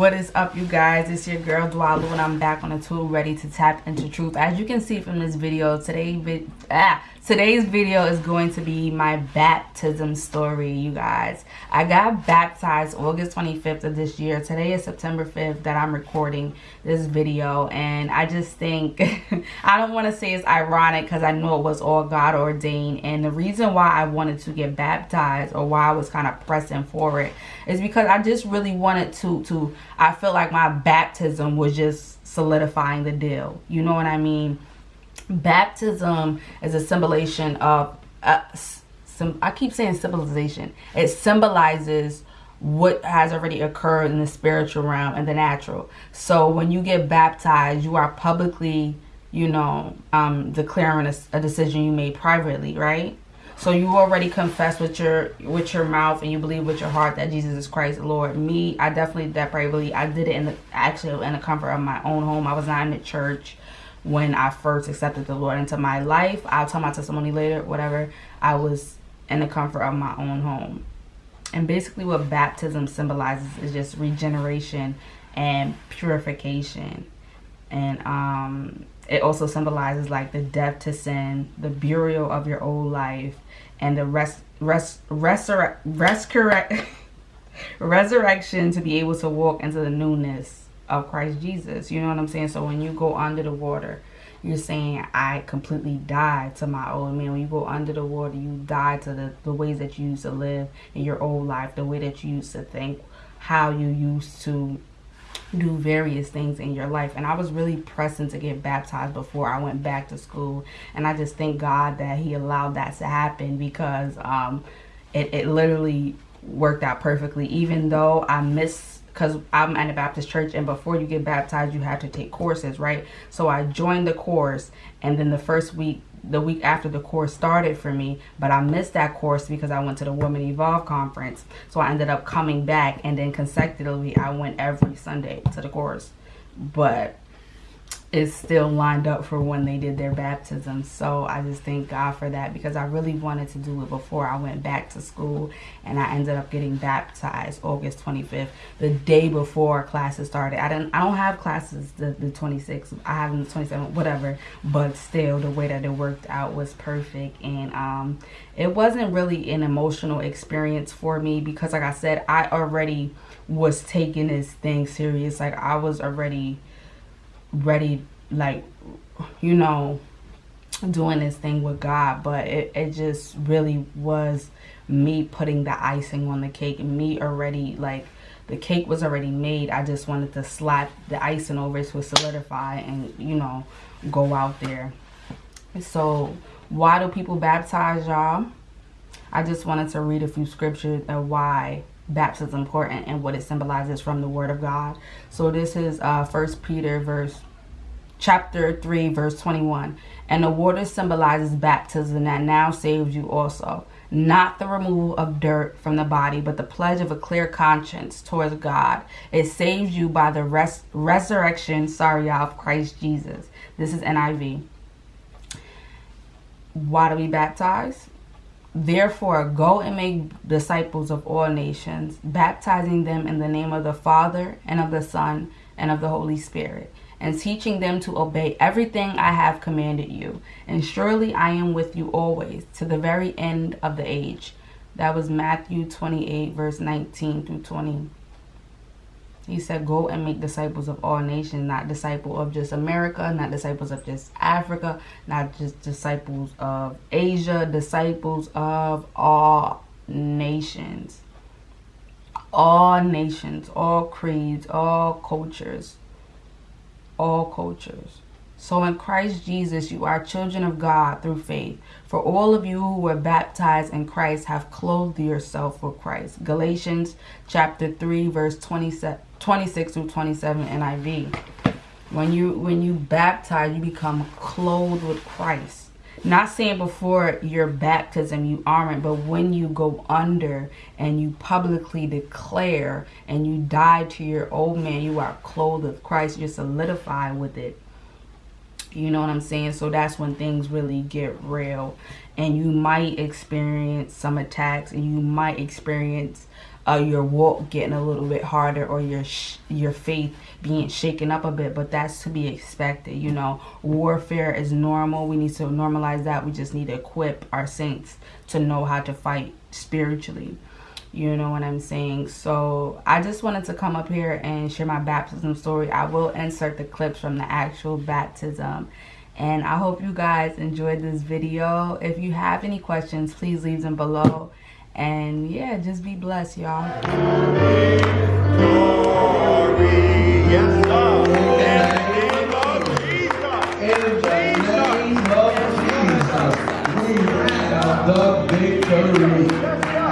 what is up you guys? It's your girl Dwalu and I'm back on a tool ready to tap into truth. As you can see from this video today ah today's video is going to be my baptism story you guys. I got baptized August 25th of this year. Today is September 5th that I'm recording this video and I just think I don't want to say it's ironic because I know it was all God ordained and the reason why I wanted to get baptized or why I was kind of pressing for it is because I just really wanted to to I feel like my baptism was just solidifying the deal you know what I mean baptism is a symbolization of uh, I keep saying symbolization it symbolizes what has already occurred in the spiritual realm and the natural so when you get baptized you are publicly you know um declaring a, a decision you made privately right so you already confess with your with your mouth and you believe with your heart that Jesus is Christ the Lord. Me, I definitely that believe. I did it in the actually in the comfort of my own home. I was not in the church when I first accepted the Lord into my life. I'll tell my testimony later, whatever. I was in the comfort of my own home. And basically what baptism symbolizes is just regeneration and purification. And um it also symbolizes like the death to sin, the burial of your old life, and the res, res, resur, rescurre, resurrection to be able to walk into the newness of Christ Jesus. You know what I'm saying? So when you go under the water, you're saying I completely died to my old man. When you go under the water, you die to the, the ways that you used to live in your old life, the way that you used to think, how you used to do various things in your life and i was really pressing to get baptized before i went back to school and i just thank god that he allowed that to happen because um it, it literally worked out perfectly even though i missed because I'm at a Baptist church and before you get baptized you have to take courses right? So I joined the course and then the first week the week after the course started for me but I missed that course because I went to the Women Evolve conference. So I ended up coming back and then consecutively I went every Sunday to the course. But is still lined up for when they did their baptism. So I just thank God for that because I really wanted to do it before I went back to school and I ended up getting baptized August 25th, the day before classes started. I didn't I don't have classes the, the 26th. I have the 27th, whatever, but still the way that it worked out was perfect and um it wasn't really an emotional experience for me because like I said, I already was taking this thing serious. Like I was already ready like you know doing this thing with God but it, it just really was me putting the icing on the cake and me already like the cake was already made. I just wanted to slap the icing over it to solidify and you know go out there. So why do people baptize y'all? I just wanted to read a few scriptures of why baptism is important and what it symbolizes from the word of God. So this is uh first Peter verse chapter 3 verse 21 and the water symbolizes baptism that now saves you also. Not the removal of dirt from the body but the pledge of a clear conscience towards god. It saves you by the res resurrection sorry of christ jesus. This is niv why do we baptize Therefore, go and make disciples of all nations, baptizing them in the name of the Father, and of the Son, and of the Holy Spirit, and teaching them to obey everything I have commanded you. And surely I am with you always, to the very end of the age. That was Matthew 28, verse 19 through 20. He said, go and make disciples of all nations, not disciple of just America, not disciples of just Africa, not just disciples of Asia, disciples of all nations. All nations, all creeds, all cultures, all cultures. So in Christ Jesus, you are children of God through faith. For all of you who were baptized in Christ have clothed yourself with Christ. Galatians chapter 3, verse 27. 26 through 27 NIV. When you when you baptize, you become clothed with Christ. Not saying before your baptism you aren't, but when you go under and you publicly declare and you die to your old man, you are clothed with Christ. You're solidified with it. You know what I'm saying? So that's when things really get real. And you might experience some attacks and you might experience uh, your walk getting a little bit harder or your your faith being shaken up a bit but that's to be expected you know. Warfare is normal. We need to normalize that. We just need to equip our saints to know how to fight spiritually. You know what i'm saying? So i just wanted to come up here and share my baptism story. I will insert the clips from the actual baptism. And i hope you guys enjoyed this video. If you have any questions please leave them below and yeah, just be blessed, y'all.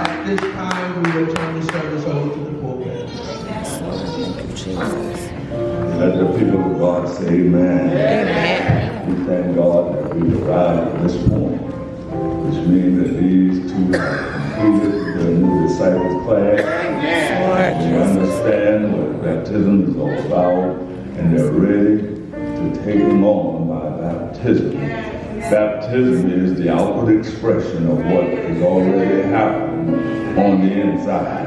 At this time, we to the pulpit. Let the people of God say amen. Amen. We thank God that we arrived at this point, which means that these two completed the new disciples class. They understand what baptism is all about, and they're ready to take them on by baptism. Baptism is the outward expression of what has already happened on the inside.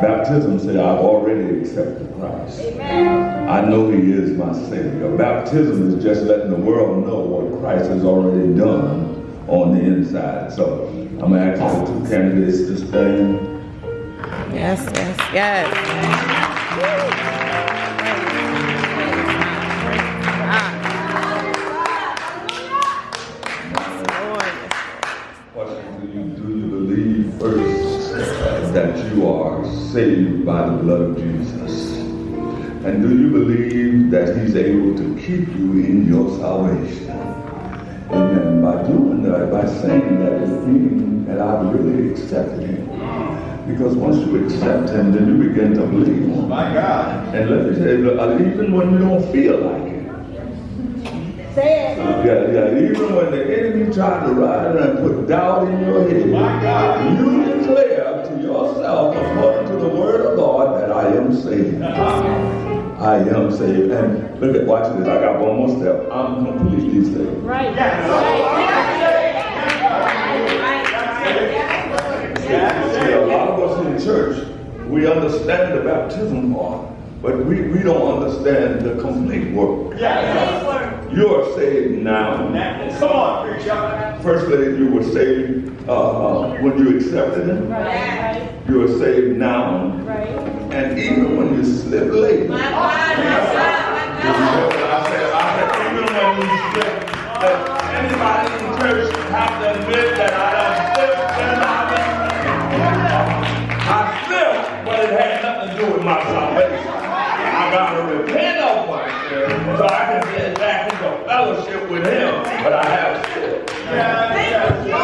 Baptism says, I've already accepted Christ. I know he is my Savior. Baptism is just letting the world know what Christ has already done on the inside. So I'm to ask the two candidates to stand. Yes, yes, yes. do you, do you believe first that you are saved by the blood of Jesus? And do you believe that he's able to keep you in your salvation? Saying that, is meaning that I've really accepted him. Because once you accept him, then you begin to believe. My God. And let me say, uh, even when you don't feel like it. Say it. Yeah, yeah. Even when the enemy tried to ride and put doubt in your head, My God. you declare to yourself, according to the word of God, that I am saved. I am saved. And look at, watch this. I got one more step. I'm completely saved. Right. Yes. Right. See, a lot of us in church, we understand the baptism part, but we, we don't understand the complete work. You are saved now. Come on, preacher. Firstly, you were saved uh, uh, when you accepted Him. Right. You are saved now. Right. And even when you slip late. My God, my God, I said, I said, even when you slip, that anybody in church have to admit that I done slipped and I I slipped, but it had nothing to do with my salvation. I got to repent of myself so I can get back into fellowship with Him. But I have slipped. But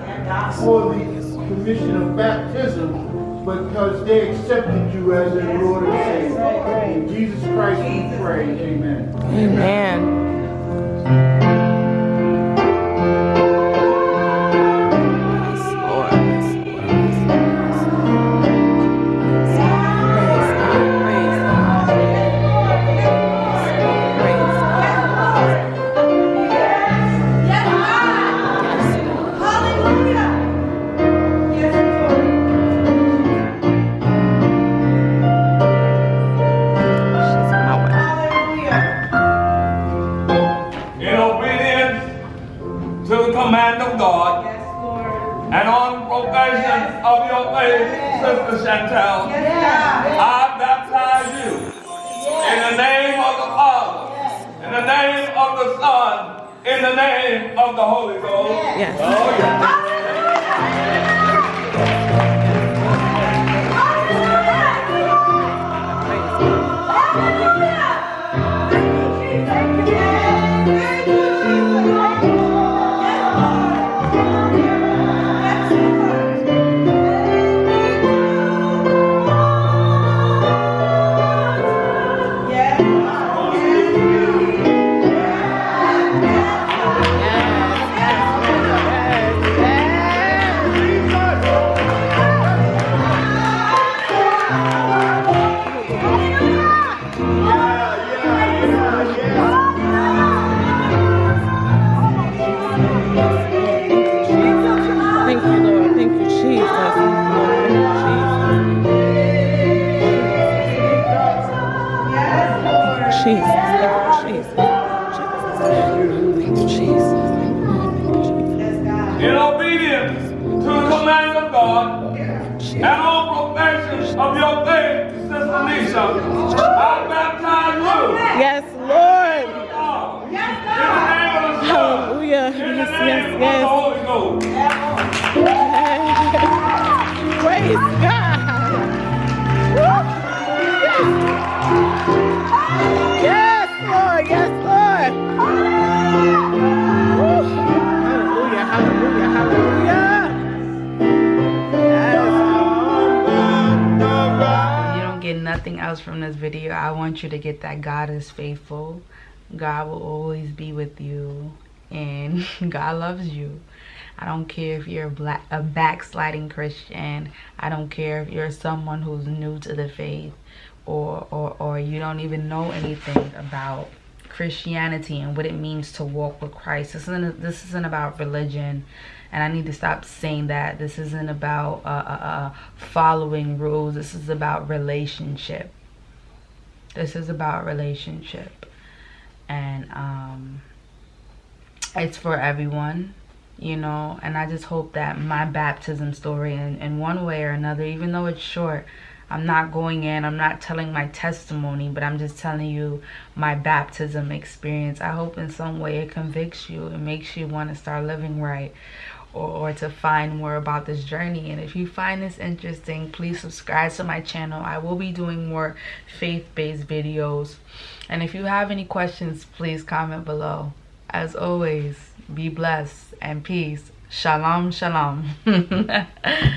for the commission of baptism, because they accepted you as their Lord and Savior. In Jesus Christ we pray. Amen. Amen. Your faith, Sister Chantel, I baptize you in the name of the Father, in the name of the Son, in the name of the Holy Ghost. Yes. Oh, yeah. Of your faith, Sister Lisa, I baptize you. Yes, Lord. In the name of the Son, Hallelujah. Yes, yes, yes. Nothing else from this video. I want you to get that god is faithful. God will always be with you and god loves you. I don't care if you're a black a backsliding christian. I don't care if you're someone who's new to the faith or or, or you don't even know anything about christianity and what it means to walk with christ this isn't this isn't about religion and I need to stop saying that. This isn't about uh, uh, uh, following rules. This is about relationship. This is about relationship, and um, it's for everyone, you know. And I just hope that my baptism story, in, in one way or another, even though it's short, I'm not going in, I'm not telling my testimony, but I'm just telling you my baptism experience. I hope in some way it convicts you. It makes you want to start living right or, or to find more about this journey. And if you find this interesting, please subscribe to my channel. I will be doing more faith-based videos. And if you have any questions, please comment below. As always, be blessed and peace. Shalom, shalom.